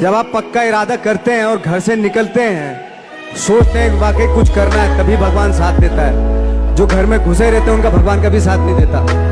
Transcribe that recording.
जब आप पक्का इरादा करते हैं और घर से निकलते हैं, सोचते हैं वाकई कुछ करना है, तभी भगवान साथ देता है। जो घर में घुसे रहते हैं, उनका भगवान कभी साथ नहीं देता।